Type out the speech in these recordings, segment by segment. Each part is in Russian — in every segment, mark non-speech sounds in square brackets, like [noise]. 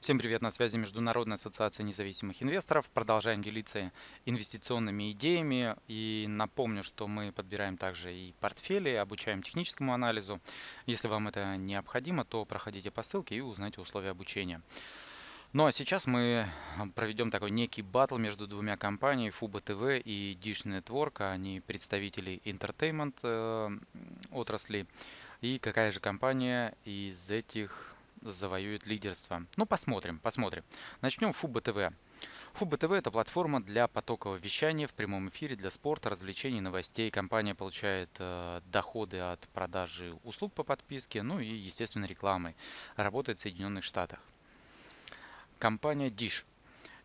Всем привет, на связи Международная ассоциация независимых инвесторов. Продолжаем делиться инвестиционными идеями. И напомню, что мы подбираем также и портфели, обучаем техническому анализу. Если вам это необходимо, то проходите по ссылке и узнайте условия обучения. Ну а сейчас мы проведем такой некий батл между двумя компаниями Fubo TV и Dish Network. Они представители entertainment э, отрасли. И какая же компания из этих завоюет лидерство. Ну, посмотрим, посмотрим. Начнем Фуба ТВ. Фуба ТВ это платформа для потокового вещания в прямом эфире для спорта, развлечений, новостей. Компания получает э, доходы от продажи услуг по подписке, ну и, естественно, рекламы. Работает в Соединенных Штатах. Компания Dish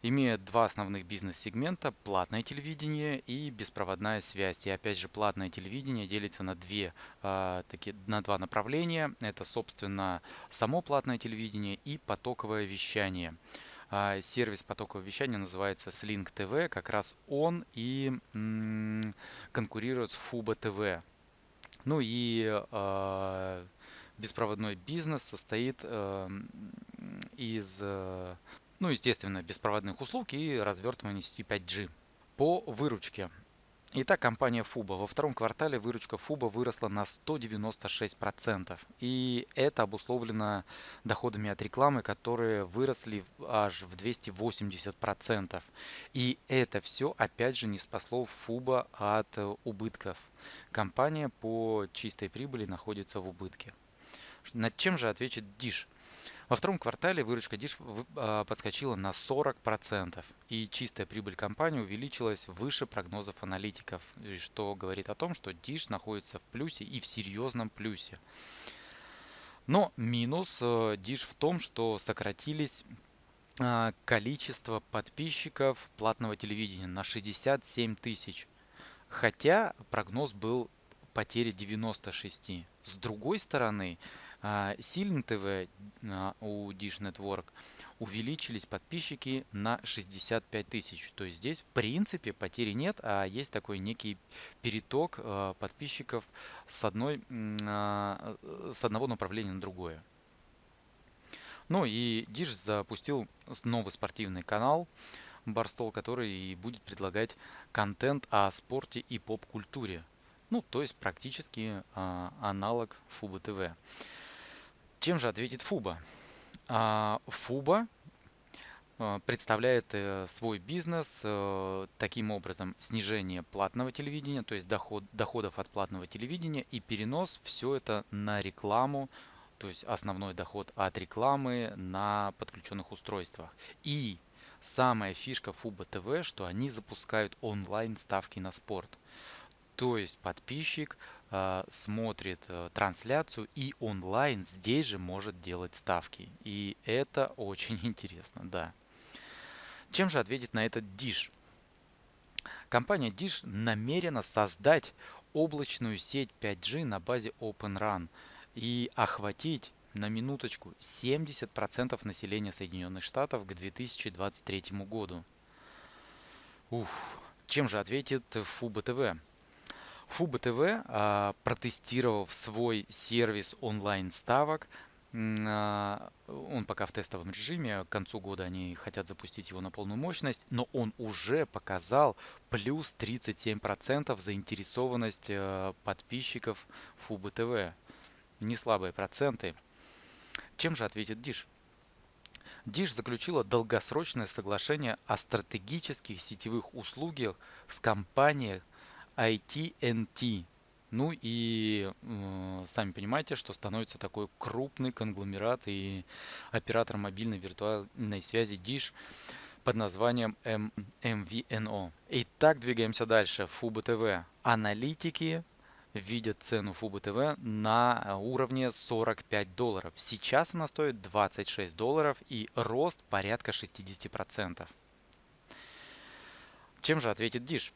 имеет два основных бизнес-сегмента – платное телевидение и беспроводная связь. И опять же, платное телевидение делится на, две, э, таки, на два направления. Это, собственно, само платное телевидение и потоковое вещание. Э, сервис потокового вещания называется Slink TV. Как раз он и конкурирует с Fubo TV. Ну и э, беспроводной бизнес состоит из ну, естественно, беспроводных услуг и развертывания сети 5G. По выручке. Итак, компания Fubo. Во втором квартале выручка Fubo выросла на 196%. И это обусловлено доходами от рекламы, которые выросли аж в 280%. И это все, опять же, не спасло Fubo от убытков. Компания по чистой прибыли находится в убытке. Над чем же ответит Dish? Во втором квартале выручка Dish а, подскочила на 40%, и чистая прибыль компании увеличилась выше прогнозов аналитиков, что говорит о том, что Dish находится в плюсе и в серьезном плюсе. Но минус э, Dish в том, что сократились а, количество подписчиков платного телевидения на 67 тысяч. Хотя прогноз был потери 96. С другой стороны, Сильно ТВ у Dish Network увеличились подписчики на 65 тысяч. То есть здесь в принципе потери нет, а есть такой некий переток а, подписчиков с, одной, а, с одного направления на другое. Ну и Dish запустил новый спортивный канал Барстол, который будет предлагать контент о спорте и поп-культуре. Ну, то есть практически а, аналог Фуба ТВ. Чем же ответит Фуба? А, Фуба а, представляет э, свой бизнес э, таким образом снижение платного телевидения, то есть доход, доходов от платного телевидения и перенос все это на рекламу, то есть основной доход от рекламы на подключенных устройствах. И самая фишка Фуба ТВ, что они запускают онлайн ставки на спорт. То есть подписчик смотрит э, трансляцию и онлайн здесь же может делать ставки. И это очень [laughs] интересно, да. Чем же ответит на этот Dish? Компания Dish намерена создать облачную сеть 5G на базе OpenRun и охватить на минуточку 70% населения Соединенных Штатов к 2023 году. Ух, чем же ответит Фуба ТВ? Фуба ТВ, а, протестировав свой сервис онлайн-ставок, а, он пока в тестовом режиме, к концу года они хотят запустить его на полную мощность, но он уже показал плюс 37% заинтересованность а, подписчиков Фубы ТВ. Не слабые проценты. Чем же ответит Диш? Диш заключила долгосрочное соглашение о стратегических сетевых услугах с компанией IT&T. Ну и э, сами понимаете, что становится такой крупный конгломерат и оператор мобильной виртуальной связи Dish под названием M MVNO. Итак, двигаемся дальше. Фуба ТВ. Аналитики видят цену Фуба ТВ на уровне 45 долларов. Сейчас она стоит 26 долларов и рост порядка 60%. Чем же ответит Dish?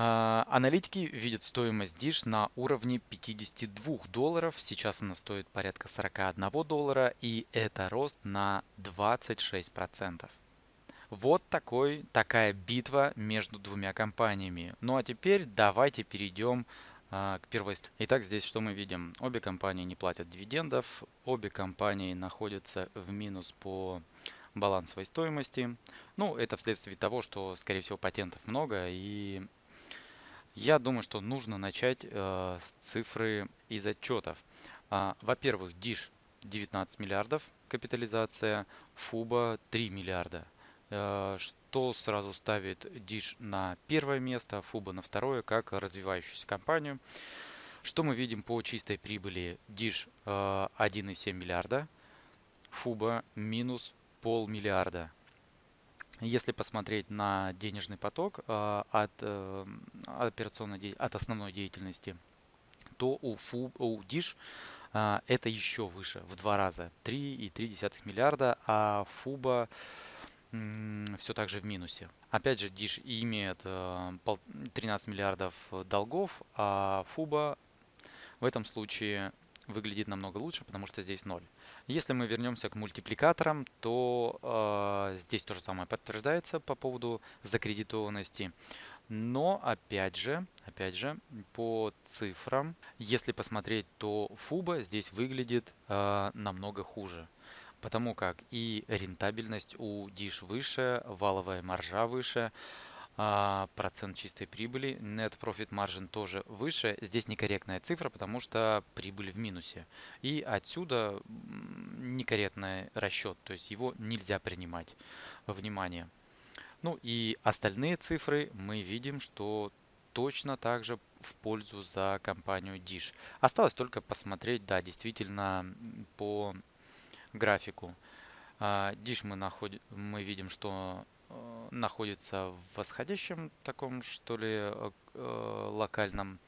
А, аналитики видят стоимость Dish на уровне 52 долларов. Сейчас она стоит порядка 41 доллара. И это рост на 26%. Вот такой, такая битва между двумя компаниями. Ну а теперь давайте перейдем а, к первой. Итак, здесь что мы видим? Обе компании не платят дивидендов, обе компании находятся в минус по балансовой стоимости. Ну, это вследствие того, что, скорее всего, патентов много, и я думаю, что нужно начать э, с цифры из отчетов. А, Во-первых, DISH 19 миллиардов капитализация, FUBA 3 миллиарда. Э, что сразу ставит Dish на первое место, FUBA на второе, как развивающуюся компанию. Что мы видим по чистой прибыли? Dish 1,7 миллиарда, FUBA минус полмиллиарда. Если посмотреть на денежный поток э, от, э, операционной, от основной деятельности, то у, FU, у Dish это еще выше, в два раза, 3,3 миллиарда, а FUBA все так же в минусе. Опять же, Dish имеет 13 миллиардов долгов, а FUBA в этом случае выглядит намного лучше, потому что здесь 0. Если мы вернемся к мультипликаторам, то э, здесь то же самое подтверждается по поводу закредитованности. Но опять же, опять же, по цифрам, если посмотреть, то FUBA здесь выглядит э, намного хуже. Потому как и рентабельность у DISH выше, валовая маржа выше, процент чистой прибыли, net profit margin тоже выше. Здесь некорректная цифра, потому что прибыль в минусе. И отсюда некорректный расчет, то есть его нельзя принимать во внимание. Ну и остальные цифры мы видим, что точно также в пользу за компанию Dish. Осталось только посмотреть, да, действительно по графику. А, Dish мы, находим, мы видим, что находится в восходящем таком, что ли, э, э, локальном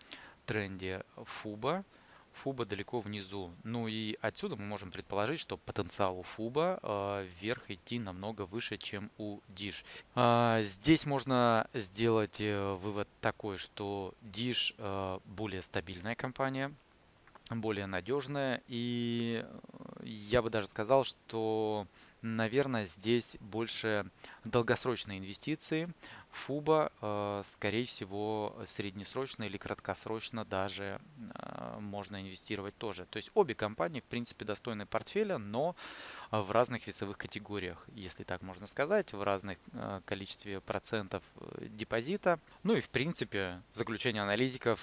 тренде Фуба. Фуба далеко внизу. Ну и отсюда мы можем предположить, что потенциал у Фуба э, вверх идти намного выше, чем у Dish. Э, здесь можно сделать э, вывод такой, что э, более стабильная компания, более надежная. И я бы даже сказал, что Наверное, здесь больше долгосрочные инвестиции. Фуба, э, скорее всего, среднесрочно или краткосрочно даже э, можно инвестировать тоже. То есть обе компании, в принципе, достойны портфеля, но в разных весовых категориях, если так можно сказать, в разных э, количестве процентов депозита. Ну и, в принципе, заключение аналитиков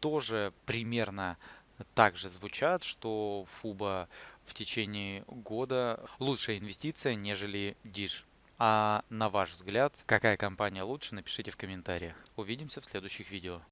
тоже примерно также звучат, что Фуба в течение года лучшая инвестиция, нежели Dish. А на ваш взгляд, какая компания лучше, напишите в комментариях. Увидимся в следующих видео.